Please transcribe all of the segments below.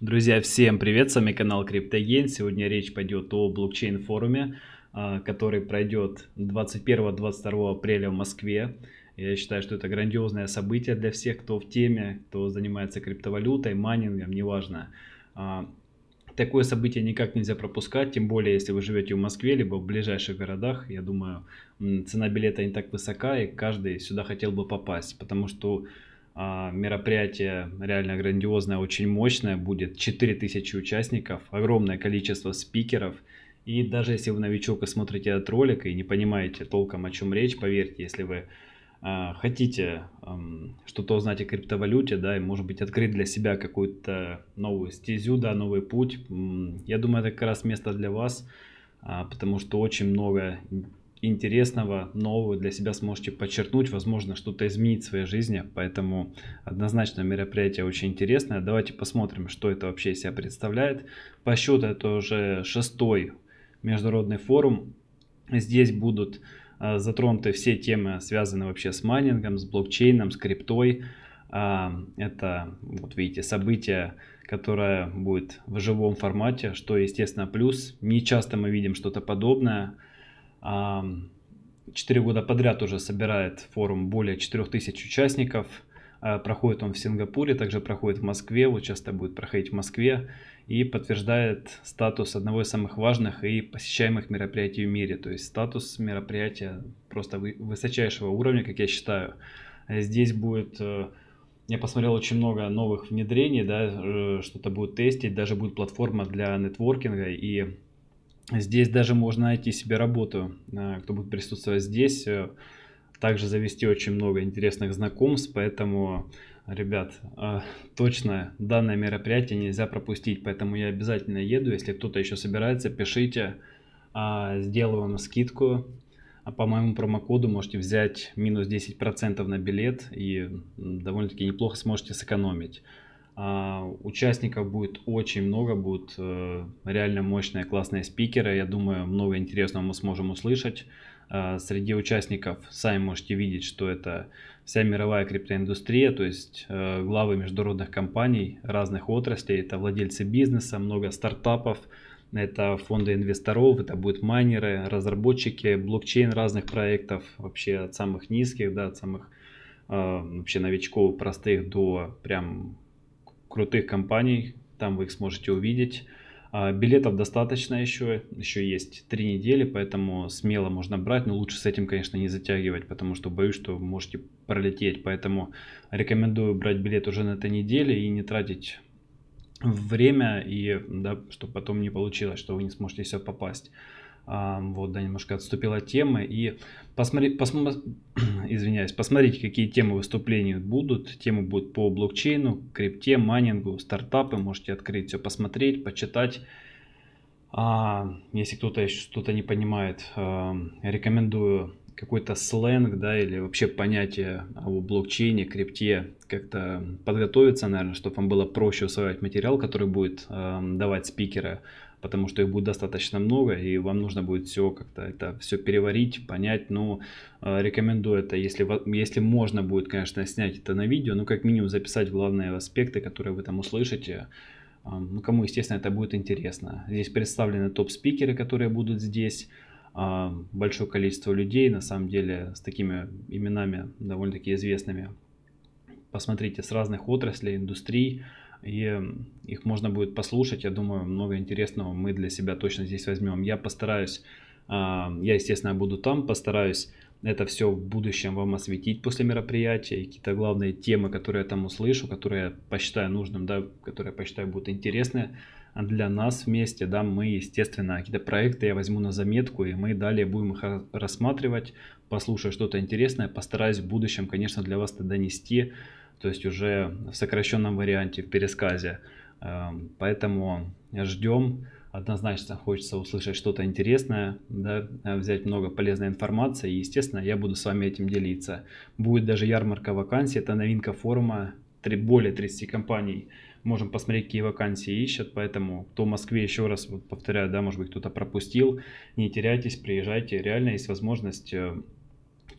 Друзья, всем привет, с вами канал CryptoGain. Сегодня речь пойдет о блокчейн-форуме, а, который пройдет 21-22 апреля в Москве. Я считаю, что это грандиозное событие для всех, кто в теме, кто занимается криптовалютой, майнингом, неважно. А, такое событие никак нельзя пропускать, тем более, если вы живете в Москве, либо в ближайших городах. Я думаю, цена билета не так высока, и каждый сюда хотел бы попасть, потому что мероприятие реально грандиозное, очень мощное, будет 4000 участников, огромное количество спикеров. И даже если вы новичок и смотрите этот ролик и не понимаете толком о чем речь, поверьте, если вы а, хотите что-то узнать о криптовалюте, да, и может быть открыть для себя какую-то новую стезю, да, новый путь, я думаю, это как раз место для вас, а, потому что очень много интересного, нового для себя сможете подчеркнуть, возможно, что-то изменить в своей жизни. Поэтому однозначно мероприятие очень интересное. Давайте посмотрим, что это вообще из себя представляет. По счету это уже шестой международный форум. Здесь будут а, затронуты все темы, связанные вообще с майнингом, с блокчейном, с криптой. А, это, вот видите, событие, которое будет в живом формате, что, естественно, плюс. Не часто мы видим что-то подобное. Четыре года подряд уже собирает форум более 4000 участников. А, проходит он в Сингапуре, также проходит в Москве, вот часто будет проходить в Москве. И подтверждает статус одного из самых важных и посещаемых мероприятий в мире. То есть статус мероприятия просто высочайшего уровня, как я считаю. Здесь будет э, я посмотрел очень много новых внедрений, да, э, что-то будет тестить, даже будет платформа для нетворкинга, и Здесь даже можно найти себе работу, э, кто будет присутствовать здесь. Э, также завести очень много интересных знакомств, поэтому, ребят, э, точно данное мероприятие нельзя пропустить, поэтому я обязательно еду. Если кто-то еще собирается, пишите, а, сделаю вам скидку. А по моему промокоду можете взять минус 10% на билет и довольно-таки неплохо сможете сэкономить. А, участников будет очень много, будут э, реально мощные, классные спикеры. Я думаю, много интересного мы сможем услышать. А, среди участников сами можете видеть, что это вся мировая криптоиндустрия, то есть э, главы международных компаний разных отраслей, это владельцы бизнеса, много стартапов, это фонды инвесторов, это будут майнеры, разработчики, блокчейн разных проектов, вообще от самых низких, да, от самых э, вообще новичков простых до прям крутых компаний, там вы их сможете увидеть. А, билетов достаточно еще, еще есть три недели, поэтому смело можно брать, но лучше с этим, конечно, не затягивать, потому что боюсь, что можете пролететь. Поэтому рекомендую брать билет уже на этой неделе и не тратить время, и да, чтобы потом не получилось, что вы не сможете все попасть. Вот, да, немножко отступила от темы. И посмотри, посмотри, извиняюсь, посмотрите, какие темы выступлений будут. Темы будут по блокчейну, крипте, майнингу, стартапы. Можете открыть все, посмотреть, почитать. А, если кто-то еще что-то не понимает, рекомендую какой-то сленг, да, или вообще понятие о блокчейне, крипте, как-то подготовиться, наверное, чтобы вам было проще усваивать материал, который будет э, давать спикеры потому что их будет достаточно много, и вам нужно будет все как-то это все переварить, понять. Ну, э, рекомендую это, если, если можно будет, конечно, снять это на видео, ну, как минимум записать главные аспекты, которые вы там услышите. Э, ну, кому, естественно, это будет интересно. Здесь представлены топ-спикеры, которые будут здесь. Э, большое количество людей, на самом деле, с такими именами довольно-таки известными. Посмотрите, с разных отраслей, индустрий и их можно будет послушать. Я думаю, много интересного мы для себя точно здесь возьмем. Я постараюсь, а, я, естественно, буду там, постараюсь это все в будущем вам осветить после мероприятия, какие-то главные темы, которые я там услышу, которые я посчитаю нужным, да, которые я посчитаю будут интересны для нас вместе, да, мы, естественно, какие-то проекты я возьму на заметку, и мы далее будем их рассматривать, послушаю что-то интересное, постараюсь в будущем, конечно, для вас это донести, то есть уже в сокращенном варианте, в пересказе. Эм, поэтому ждем. Однозначно хочется услышать что-то интересное, да, взять много полезной информации. И, естественно, я буду с вами этим делиться. Будет даже ярмарка вакансий. Это новинка форума. Более 30 компаний можем посмотреть, какие вакансии ищут. Поэтому кто в Москве, еще раз вот повторяю, да, может быть кто-то пропустил, не теряйтесь, приезжайте. Реально есть возможность э,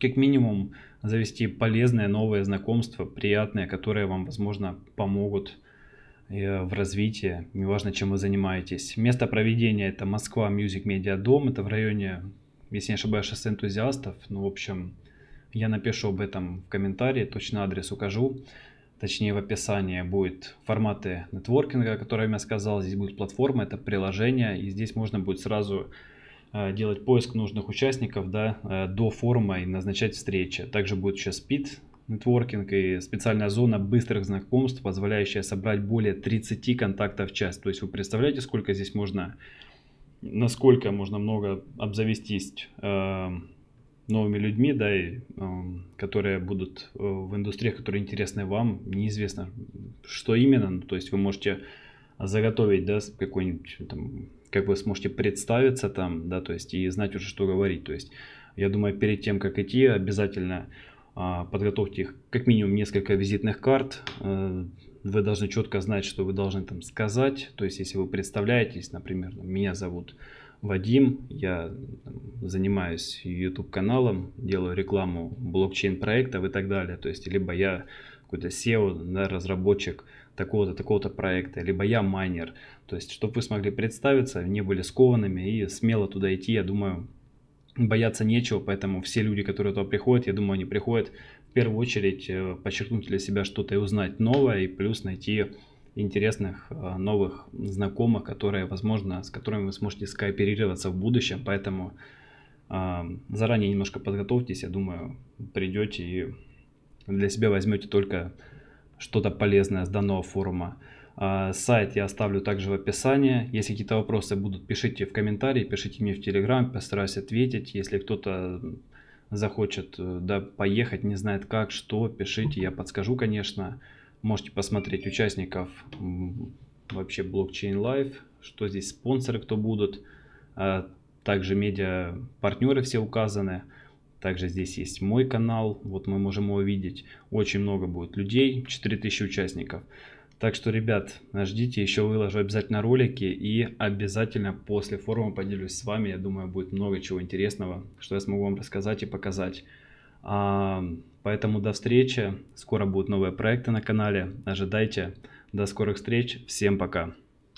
как минимум завести полезные новые знакомства, приятные, которые вам, возможно, помогут в развитии, неважно, чем вы занимаетесь. Место проведения это Москва Music Media Дом, это в районе, если не ошибаюсь, шоссе энтузиастов. Ну, в общем, я напишу об этом в комментарии, точно адрес укажу. Точнее, в описании будет форматы нетворкинга, о котором я сказал. Здесь будет платформа, это приложение, и здесь можно будет сразу э, делать поиск нужных участников да, э, до форума и назначать встречи. Также будет еще спид нетворкинг и специальная зона быстрых знакомств, позволяющая собрать более 30 контактов в час. То есть вы представляете, сколько здесь можно, насколько можно много обзавестись э, новыми людьми, да, и, э, которые будут э, в индустриях, которые интересны вам, неизвестно, что именно, ну, то есть вы можете заготовить, да, какой-нибудь там, как вы сможете представиться там, да, то есть и знать уже, что говорить, то есть я думаю, перед тем, как идти, обязательно а, подготовьте их как минимум несколько визитных карт. Э, вы должны четко знать, что вы должны там сказать. То есть, если вы представляетесь, например, меня зовут Вадим, я занимаюсь YouTube каналом, делаю рекламу блокчейн проектов и так далее. То есть, либо я какой-то SEO, да, разработчик такого-то, такого-то проекта, либо я майнер. То есть, чтобы вы смогли представиться, не были скованными и смело туда идти, я думаю, бояться нечего, поэтому все люди, которые туда приходят, я думаю, они приходят в первую очередь э, подчеркнуть для себя что-то и узнать новое, и плюс найти интересных э, новых знакомых, которые, возможно, с которыми вы сможете скооперироваться в будущем, поэтому э, заранее немножко подготовьтесь, я думаю, придете и для себя возьмете только что-то полезное с данного форума. А, сайт я оставлю также в описании. Если какие-то вопросы будут, пишите в комментарии, пишите мне в Телеграм, постараюсь ответить. Если кто-то захочет э, да, поехать, не знает как, что, пишите, я подскажу, конечно. Можете посмотреть участников вообще блокчейн Live, что здесь спонсоры, кто будут. А, также медиа партнеры все указаны. Также здесь есть мой канал, вот мы можем его видеть. Очень много будет людей, 4000 участников. Так что, ребят, ждите, еще выложу обязательно ролики и обязательно после форума поделюсь с вами. Я думаю, будет много чего интересного, что я смогу вам рассказать и показать. Поэтому до встречи. Скоро будут новые проекты на канале. Ожидайте. До скорых встреч. Всем пока.